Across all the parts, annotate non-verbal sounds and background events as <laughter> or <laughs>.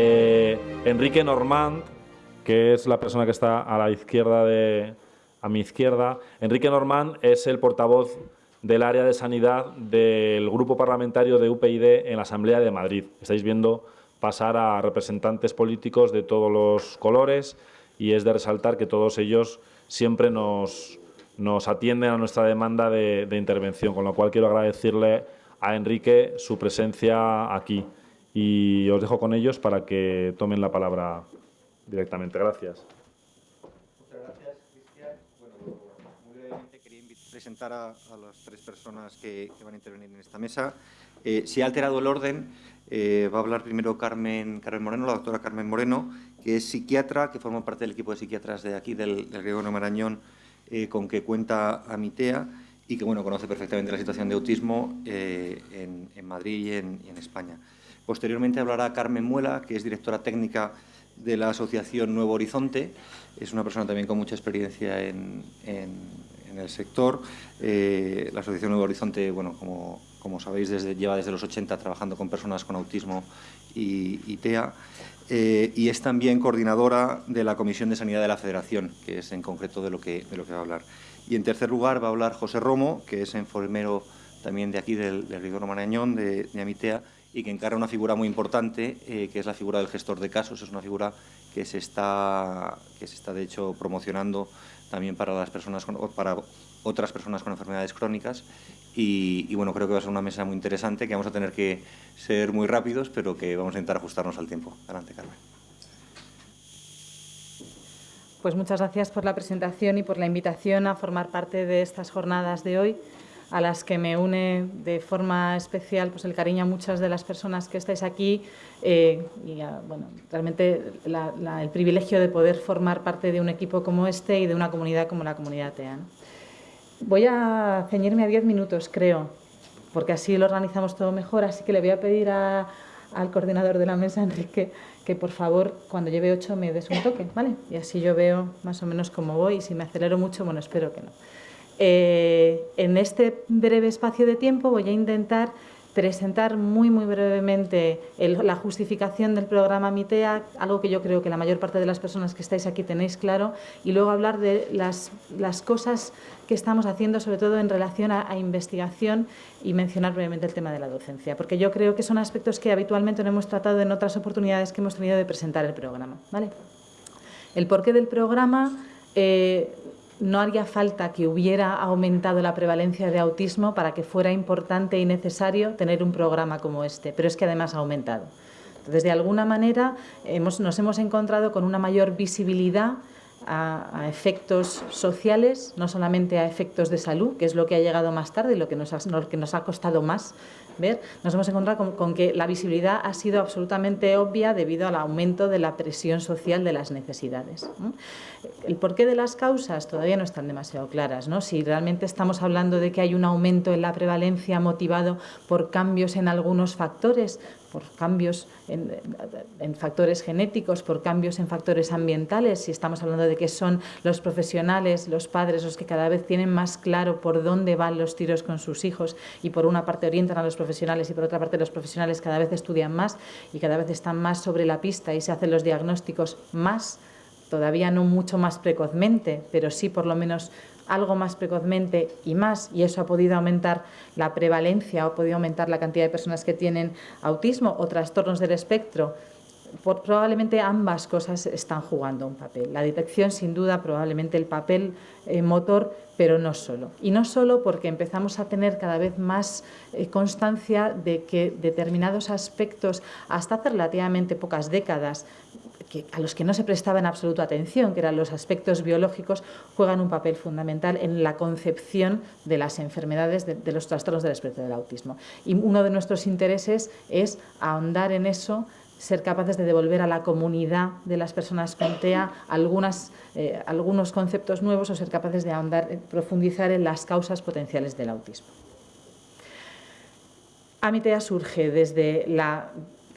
Eh, Enrique Normand, que es la persona que está a la izquierda de, a mi izquierda, Enrique Normand es el portavoz del área de sanidad del grupo parlamentario de UPyD en la Asamblea de Madrid. Estáis viendo pasar a representantes políticos de todos los colores y es de resaltar que todos ellos siempre nos, nos atienden a nuestra demanda de, de, intervención, con lo cual quiero agradecerle a Enrique su presencia aquí y os dejo con ellos para que tomen la palabra directamente. Gracias. Muchas gracias, Cristian. Bueno, muy brevemente quería presentar a, a, las tres personas que, que, van a intervenir en esta mesa. Eh, si ha alterado el orden, eh, va a hablar primero Carmen, Carmen Moreno, la doctora Carmen Moreno, que es psiquiatra, que forma parte del equipo de psiquiatras de aquí, del, del Gregorio Marañón, eh, con que cuenta Amitea y que bueno, conoce perfectamente la situación de autismo eh, en, en, Madrid y en, y en, España. Posteriormente hablará Carmen Muela, que es directora técnica de la Asociación Nuevo Horizonte. Es una persona también con mucha experiencia en, el sector. Eh, la Asociación Nuevo Horizonte, bueno, como, sabéis, lleva desde los 80 trabajando con personas con autismo y, TEA. Eh, y es también coordinadora de la Comisión de Sanidad de la Federación, que es en concreto de lo que, va a hablar. Y en tercer lugar va a hablar José Romo, que es enfermero también de aquí, del, del Rigor Marañón, de, Amitea, y que encarga una figura muy importante, eh, que es la figura del gestor de casos. Es una figura que se está, que se está de hecho, promocionando también para, las personas con, para otras personas con enfermedades crónicas. Y, y, bueno, creo que va a ser una mesa muy interesante, que vamos a tener que ser muy rápidos, pero que vamos a intentar ajustarnos al tiempo. Adelante, Carmen. Pues muchas gracias por la presentación y por la invitación a formar parte de estas jornadas de hoy, a las que me une de forma especial pues el cariño a muchas de las personas que estáis aquí eh, y bueno, realmente el privilegio de poder formar parte de un equipo como este y de una comunidad como la comunidad TEA. Voy a ceñirme a diez minutos, creo, porque así lo organizamos todo mejor, así que le voy a pedir al coordinador de la mesa, <laughs> Enrique, que por favor cuando lleve ocho me des un toque, ¿vale? Y así yo veo más o menos cómo voy y si me acelero mucho, bueno, espero que no. Eh, en este breve espacio de tiempo voy a intentar presentar muy, muy brevemente la justificación del programa MITEA, algo que yo creo que la mayor parte de las personas que estáis aquí tenéis claro, y luego hablar de las, cosas que estamos haciendo, sobre todo en relación a, a, investigación y mencionar brevemente el tema de la docencia, porque yo creo que son aspectos que habitualmente no hemos tratado en otras oportunidades que hemos tenido de presentar el programa. ¿vale? El porqué del programa... Eh, no haría falta que hubiera aumentado la prevalencia de autismo para que fuera importante y necesario tener un programa como este, pero es que además ha aumentado. Entonces, de alguna manera, nos hemos encontrado con una mayor visibilidad a, efectos sociales, no solamente a efectos de salud, que es lo que ha llegado más tarde y lo que nos ha costado más ver, nos hemos encontrado con, con, que la visibilidad ha sido absolutamente obvia debido al aumento de la presión social de las necesidades. El porqué de las causas todavía no están demasiado claras. ¿no? Si realmente estamos hablando de que hay un aumento en la prevalencia motivado por cambios en algunos factores, por cambios en, en, factores genéticos, por cambios en factores ambientales, si estamos hablando de que son los profesionales, los padres, los que cada vez tienen más claro por dónde van los tiros con sus hijos y por una parte orientan a los profesionales y por otra parte los profesionales cada vez estudian más y cada vez están más sobre la pista y se hacen los diagnósticos más, todavía no mucho más precozmente, pero sí por lo menos algo más precozmente y más, y eso ha podido aumentar la prevalencia, ha podido aumentar la cantidad de personas que tienen autismo o trastornos del espectro, probablemente ambas cosas están jugando un papel. La detección, sin duda, probablemente el papel eh, motor, pero no solo. Y no solo porque empezamos a tener cada vez más eh, constancia de que determinados aspectos, hasta hace relativamente pocas décadas, a los que no se prestaba en absoluto atención, que eran los aspectos biológicos, juegan un papel fundamental en la concepción de las enfermedades, de, de los trastornos del espectro del autismo. Y uno de nuestros intereses es ahondar en eso, ser capaces de devolver a la comunidad de las personas con TEA eh, algunos conceptos nuevos o ser capaces de ahondar, eh, profundizar en las causas potenciales del autismo. AMITEA surge desde la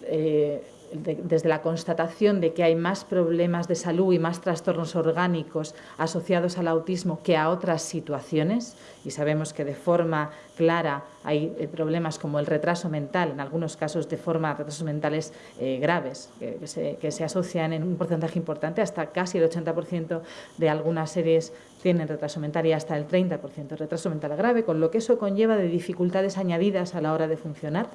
eh, desde la constatación de que hay más problemas de salud y más trastornos orgánicos asociados al autismo que a otras situaciones, y sabemos que de forma clara hay eh, problemas como el retraso mental, en algunos casos de forma retrasos mentales eh, graves, que, se, que, se, asocian en un porcentaje importante, hasta casi el 80% de algunas series tienen retraso mental y hasta el 30% retraso mental grave, con lo que eso conlleva de dificultades añadidas a la hora de funcionar.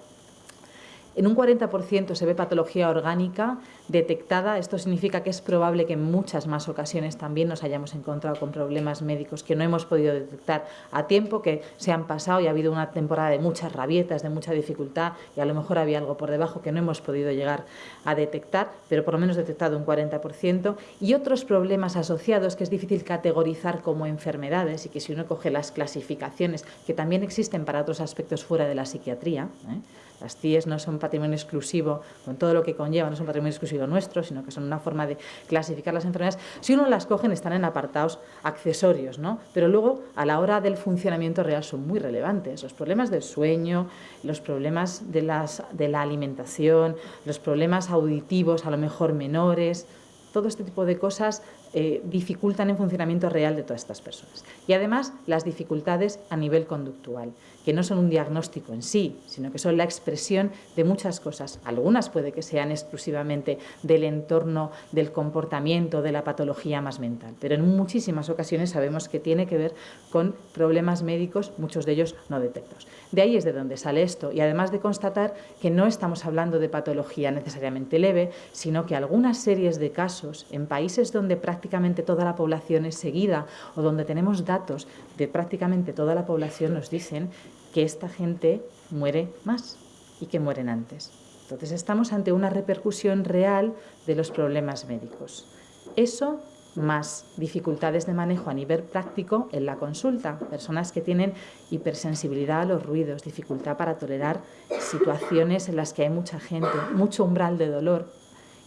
En un 40% se ve patología orgánica detectada. Esto significa que es probable que en muchas más ocasiones también nos hayamos encontrado con problemas médicos que no hemos podido detectar a tiempo, que se han pasado y ha habido una temporada de muchas rabietas, de mucha dificultad y a lo mejor había algo por debajo que no hemos podido llegar a detectar, pero por lo menos detectado un 40%. Y otros problemas asociados que es difícil categorizar como enfermedades y que si uno coge las clasificaciones que también existen para otros aspectos fuera de la psiquiatría, ¿eh? Las CIES no son patrimonio exclusivo, con todo lo que conlleva, no son patrimonio exclusivo nuestro, sino que son una forma de clasificar las enfermedades. Si uno las coge, están en apartados accesorios, ¿no? pero luego a la hora del funcionamiento real son muy relevantes. Los problemas del sueño, los problemas de, las, de la alimentación, los problemas auditivos a lo mejor menores, todo este tipo de cosas eh, dificultan el funcionamiento real de todas estas personas. Y además las dificultades a nivel conductual, que no son un diagnóstico en sí, sino que son la expresión de muchas cosas. Algunas puede que sean exclusivamente del entorno, del comportamiento, de la patología más mental, pero en muchísimas ocasiones sabemos que tiene que ver con problemas médicos, muchos de ellos no detectados. De ahí es de donde sale esto y además de constatar que no estamos hablando de patología necesariamente leve, sino que algunas series de casos en países donde prácticamente toda la población es seguida o donde tenemos datos de prácticamente toda la población nos dicen que esta gente muere más y que mueren antes. Entonces estamos ante una repercusión real de los problemas médicos. Eso más dificultades de manejo a nivel práctico en la consulta, personas que tienen hipersensibilidad a los ruidos, dificultad para tolerar situaciones en las que hay mucha gente, mucho umbral de dolor,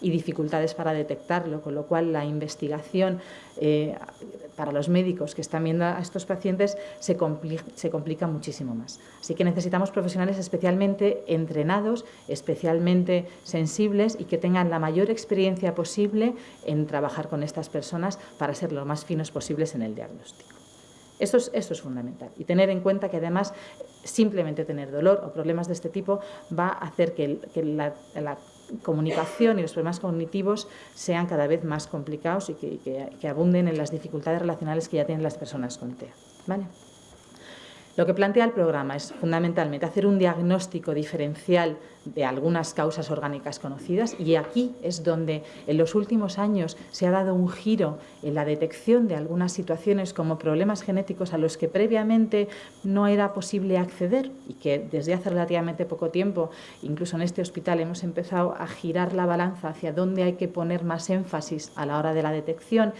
y dificultades para detectarlo, con lo cual la investigación eh, para los médicos que están viendo a estos pacientes se complica, muchísimo más. Así que necesitamos profesionales especialmente entrenados, especialmente sensibles y que tengan la mayor experiencia posible en trabajar con estas personas para ser lo más finos posibles en el diagnóstico. Esto es, esto es, fundamental. Y tener en cuenta que además simplemente tener dolor o problemas de este tipo va a hacer que, la, comunicación y los problemas cognitivos sean cada vez más complicados y que, que, abunden en las dificultades relacionales que ya tienen las personas con TEA. ¿Vale? Lo que plantea el programa es fundamentalmente hacer un diagnóstico diferencial de algunas causas orgánicas conocidas y aquí es donde en los últimos años se ha dado un giro en la detección de algunas situaciones como problemas genéticos a los que previamente no era posible acceder y que desde hace relativamente poco tiempo, incluso en este hospital, hemos empezado a girar la balanza hacia dónde hay que poner más énfasis a la hora de la detección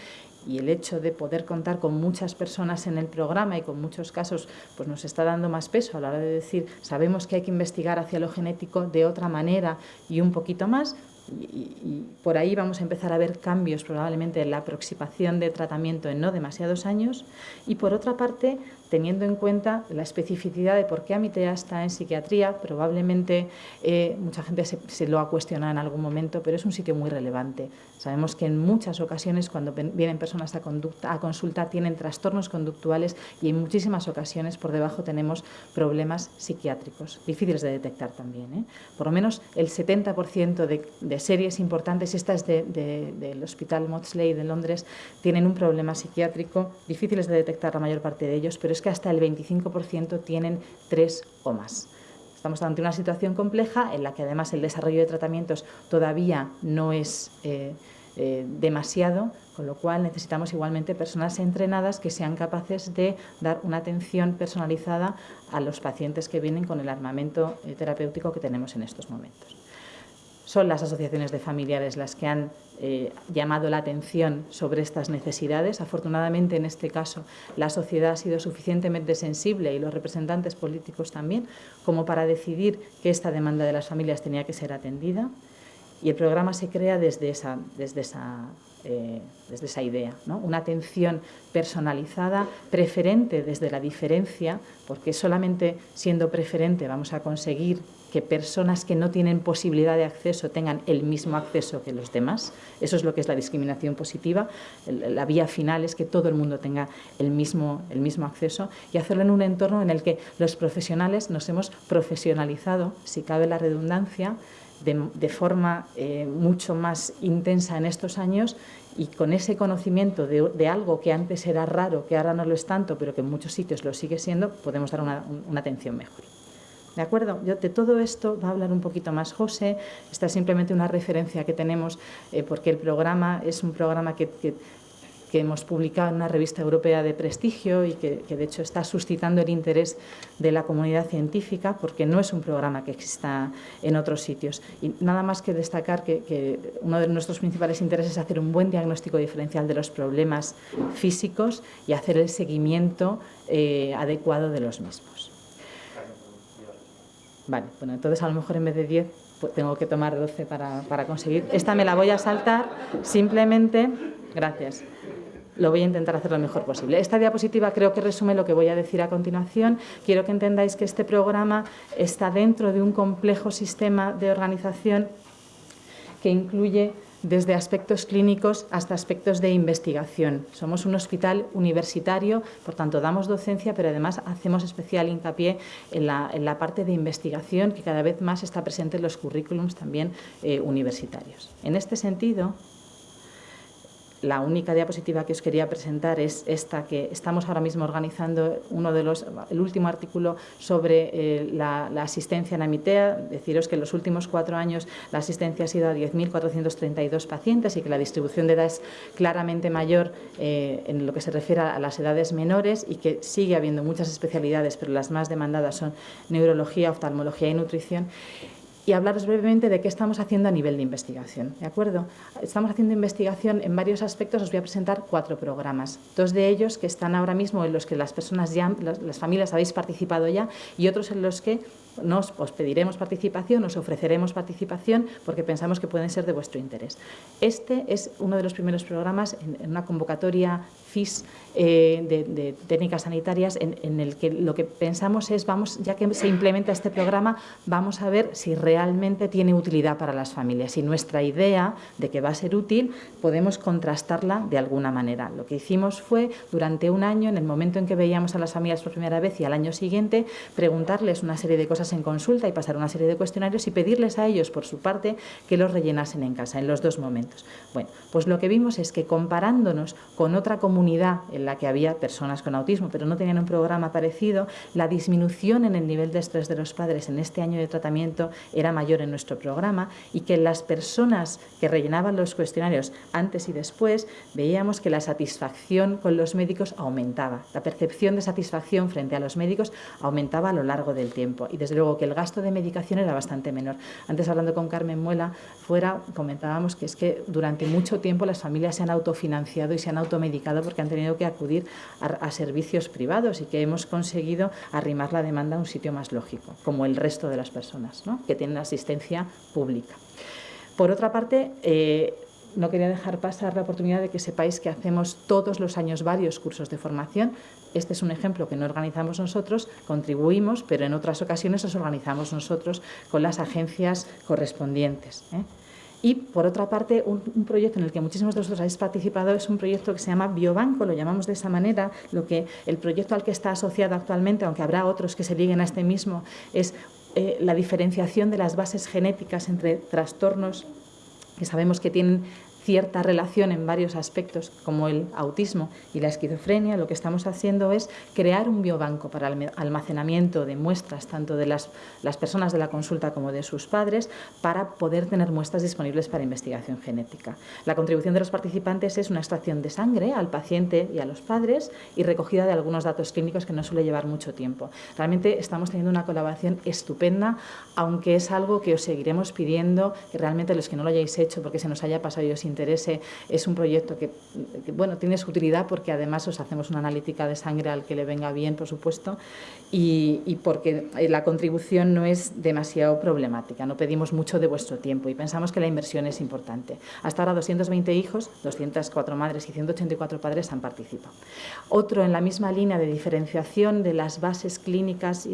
y el hecho de poder contar con muchas personas en el programa y con muchos casos pues nos está dando más peso a la hora de decir sabemos que hay que investigar hacia lo genético de otra manera y un poquito más y, por ahí vamos a empezar a ver cambios probablemente en la aproximación de tratamiento en no demasiados años. Y por otra parte teniendo en cuenta la especificidad de por qué Amitea está en psiquiatría, probablemente eh, mucha gente se, lo ha cuestionado en algún momento, pero es un sitio muy relevante. Sabemos que en muchas ocasiones cuando vienen personas a, consulta tienen trastornos conductuales y en muchísimas ocasiones por debajo tenemos problemas psiquiátricos, difíciles de detectar también. ¿eh? Por lo menos el 70% de, series importantes, estas de, de, del Hospital Maudsley de Londres, tienen un problema psiquiátrico, difíciles de detectar la mayor parte de ellos, pero es que hasta el 25% tienen tres o más. Estamos ante una situación compleja en la que además el desarrollo de tratamientos todavía no es eh, eh, demasiado, con lo cual necesitamos igualmente personas entrenadas que sean capaces de dar una atención personalizada a los pacientes que vienen con el armamento eh, terapéutico que tenemos en estos momentos. Son las asociaciones de familiares las que han eh, llamado la atención sobre estas necesidades. Afortunadamente, en este caso, la sociedad ha sido suficientemente sensible y los representantes políticos también, como para decidir que esta demanda de las familias tenía que ser atendida. Y el programa se crea desde esa, desde esa eh, desde esa idea, ¿no? una atención personalizada, preferente desde la diferencia, porque solamente siendo preferente vamos a conseguir que personas que no tienen posibilidad de acceso tengan el mismo acceso que los demás. Eso es lo que es la discriminación positiva. La vía final es que todo el mundo tenga el mismo, el mismo acceso y hacerlo en un entorno en el que los profesionales nos hemos profesionalizado, si cabe la redundancia, de, forma eh, mucho más intensa en estos años y con ese conocimiento de, algo que antes era raro, que ahora no lo es tanto, pero que en muchos sitios lo sigue siendo, podemos dar una, atención mejor. ¿De acuerdo? Yo, de todo esto va a hablar un poquito más José. Esta es simplemente una referencia que tenemos eh, porque el programa es un programa que que hemos publicado en una revista europea de prestigio y que, de hecho está suscitando el interés de la comunidad científica porque no es un programa que exista en otros sitios. Y nada más que destacar que, uno de nuestros principales intereses es hacer un buen diagnóstico diferencial de los problemas físicos y hacer el seguimiento eh, adecuado de los mismos. Vale, bueno, entonces a lo mejor en vez de 10 pues tengo que tomar 12 para, para conseguir. Esta me la voy a saltar simplemente, gracias, lo voy a intentar hacer lo mejor posible. Esta diapositiva creo que resume lo que voy a decir a continuación. Quiero que entendáis que este programa está dentro de un complejo sistema de organización que incluye desde aspectos clínicos hasta aspectos de investigación. Somos un hospital universitario, por tanto damos docencia, pero además hacemos especial hincapié en la, parte de investigación que cada vez más está presente en los currículums también eh, universitarios. En este sentido, la única diapositiva que os quería presentar es esta que estamos ahora mismo organizando uno de los, el último artículo sobre eh, la, asistencia en Amitea. Deciros que en los últimos cuatro años la asistencia ha sido a 10.432 pacientes y que la distribución de edad es claramente mayor eh, en lo que se refiere a las edades menores y que sigue habiendo muchas especialidades, pero las más demandadas son neurología, oftalmología y nutrición y hablaros brevemente de qué estamos haciendo a nivel de investigación. ¿de acuerdo? Estamos haciendo investigación en varios aspectos, os voy a presentar cuatro programas. Dos de ellos que están ahora mismo en los que las personas ya, las familias habéis participado ya y otros en los que nos, os pediremos participación, os ofreceremos participación porque pensamos que pueden ser de vuestro interés. Este es uno de los primeros programas en una convocatoria FIS eh, de, técnicas sanitarias en, el que lo que pensamos es, vamos, ya que se implementa este programa, vamos a ver si realmente tiene utilidad para las familias. Y nuestra idea de que va a ser útil, podemos contrastarla de alguna manera. Lo que hicimos fue, durante un año, en el momento en que veíamos a las familias por primera vez y al año siguiente, preguntarles una serie de cosas en consulta y pasar una serie de cuestionarios y pedirles a ellos, por su parte, que los rellenasen en casa, en los dos momentos. Bueno, pues lo que vimos es que comparándonos con otra comunidad, comunidad en la que había personas con autismo, pero no tenían un programa parecido, la disminución en el nivel de estrés de los padres en este año de tratamiento era mayor en nuestro programa y que las personas que rellenaban los cuestionarios antes y después veíamos que la satisfacción con los médicos aumentaba, la percepción de satisfacción frente a los médicos aumentaba a lo largo del tiempo y desde luego que el gasto de medicación era bastante menor. Antes hablando con Carmen Muela fuera comentábamos que es que durante mucho tiempo las familias se han autofinanciado y se han automedicado porque han tenido que acudir a, servicios privados y que hemos conseguido arrimar la demanda a un sitio más lógico, como el resto de las personas que tienen asistencia pública. Por otra parte, eh, no quería dejar pasar la oportunidad de que sepáis que hacemos todos los años varios cursos de formación. Este es un ejemplo que no organizamos nosotros, contribuimos, pero en otras ocasiones los organizamos nosotros con las agencias correspondientes. ¿eh? Y, por otra parte, un, proyecto en el que muchísimos de vosotros habéis participado es un proyecto que se llama Biobanco, lo llamamos de esa manera. Lo que el proyecto al que está asociado actualmente, aunque habrá otros que se liguen a este mismo, es eh, la diferenciación de las bases genéticas entre trastornos que sabemos que tienen cierta relación en varios aspectos, como el autismo y la esquizofrenia, lo que estamos haciendo es crear un biobanco para el almacenamiento de muestras, tanto de las, personas de la consulta como de sus padres, para poder tener muestras disponibles para investigación genética. La contribución de los participantes es una extracción de sangre al paciente y a los padres y recogida de algunos datos clínicos que no suele llevar mucho tiempo. Realmente estamos teniendo una colaboración estupenda, aunque es algo que os seguiremos pidiendo que realmente los que no lo hayáis hecho porque se nos haya pasado y os interese, es un proyecto que, bueno, tiene su utilidad porque además os hacemos una analítica de sangre al que le venga bien, por supuesto, y, y porque la contribución no es demasiado problemática, no pedimos mucho de vuestro tiempo y pensamos que la inversión es importante. Hasta ahora 220 hijos, 204 madres y 184 padres han participado. Otro en la misma línea de diferenciación de las bases clínicas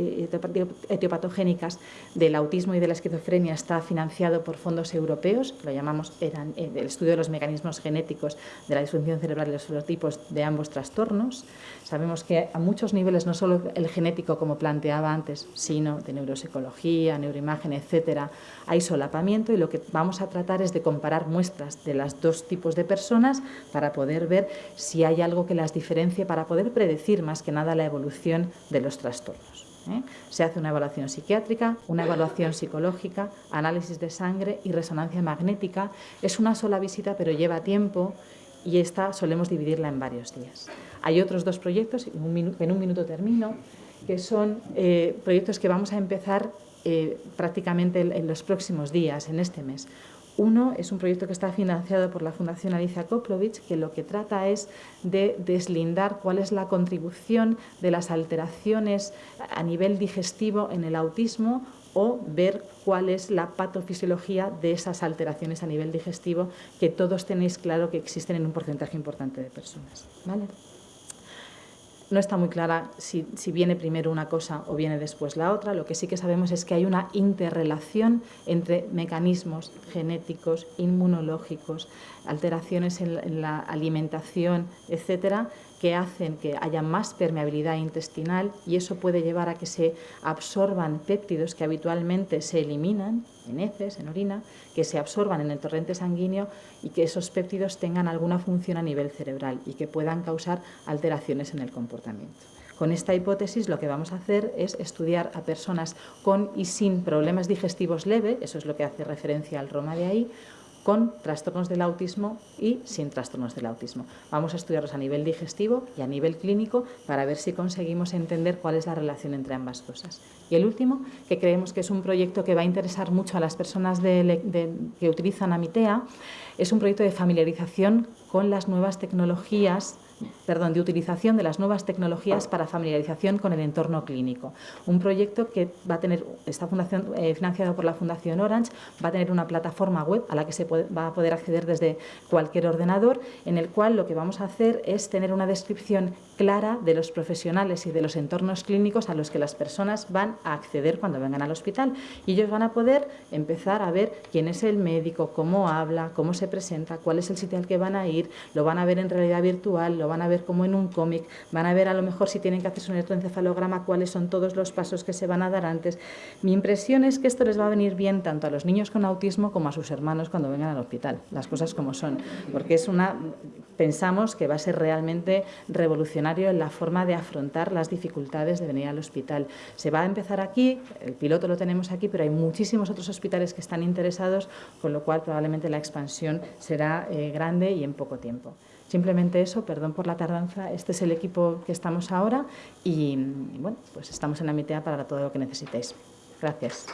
etiopatogénicas del autismo y de la esquizofrenia está financiado por fondos europeos, lo llamamos eh, el estudio de los mecanismos genéticos de la disfunción cerebral y los ferotipos de ambos trastornos. Sabemos que a muchos niveles, no solo el genético como planteaba antes, sino de neuropsicología, neuroimagen, etcétera, hay solapamiento y lo que vamos a tratar es de comparar muestras de los dos tipos de personas para poder ver si hay algo que las diferencie, para poder predecir más que nada la evolución de los trastornos. ¿Eh? Se hace una evaluación psiquiátrica, una evaluación psicológica, análisis de sangre y resonancia magnética. Es una sola visita, pero lleva tiempo y esta solemos dividirla en varios días. Hay otros dos proyectos, en un minuto, termino, que son eh, proyectos que vamos a empezar eh, prácticamente en los próximos días, en este mes. Uno es un proyecto que está financiado por la Fundación Alicia Koplovich, que lo que trata es de deslindar cuál es la contribución de las alteraciones a nivel digestivo en el autismo o ver cuál es la patofisiología de esas alteraciones a nivel digestivo que todos tenéis claro que existen en un porcentaje importante de personas. ¿vale? No está muy clara si, viene primero una cosa o viene después la otra. Lo que sí que sabemos es que hay una interrelación entre mecanismos genéticos, inmunológicos, alteraciones en, la alimentación, etcétera, que hacen que haya más permeabilidad intestinal y eso puede llevar a que se absorban péptidos que habitualmente se eliminan en heces, en orina, que se absorban en el torrente sanguíneo y que esos péptidos tengan alguna función a nivel cerebral y que puedan causar alteraciones en el comportamiento. Con esta hipótesis lo que vamos a hacer es estudiar a personas con y sin problemas digestivos leves, eso es lo que hace referencia al Roma de ahí, con trastornos del autismo y sin trastornos del autismo. Vamos a estudiarlos a nivel digestivo y a nivel clínico para ver si conseguimos entender cuál es la relación entre ambas cosas. Y el último, que creemos que es un proyecto que va a interesar mucho a las personas que utilizan Amitea, es un proyecto de familiarización con las nuevas tecnologías perdón, de utilización de las nuevas tecnologías para familiarización con el entorno clínico. Un proyecto que va a tener, está fundación, eh, financiado por la Fundación Orange, va a tener una plataforma web a la que se va a poder acceder desde cualquier ordenador, en el cual lo que vamos a hacer es tener una descripción clara de los profesionales y de los entornos clínicos a los que las personas van a acceder cuando vengan al hospital. Y ellos van a poder empezar a ver quién es el médico, cómo habla, cómo se presenta, cuál es el sitio al que van a ir, lo van a ver en realidad virtual, van a ver como en un cómic, van a ver a lo mejor si tienen que hacerse un electroencefalograma, cuáles son todos los pasos que se van a dar antes. Mi impresión es que esto les va a venir bien tanto a los niños con autismo como a sus hermanos cuando vengan al hospital, las cosas como son, porque es una, pensamos que va a ser realmente revolucionario en la forma de afrontar las dificultades de venir al hospital. Se va a empezar aquí, el piloto lo tenemos aquí, pero hay muchísimos otros hospitales que están interesados, con lo cual probablemente la expansión será eh, grande y en poco tiempo. Simplemente eso, perdón por la tardanza, este es el equipo que estamos ahora y, bueno, pues estamos en la mitad para todo lo que necesitéis. Gracias.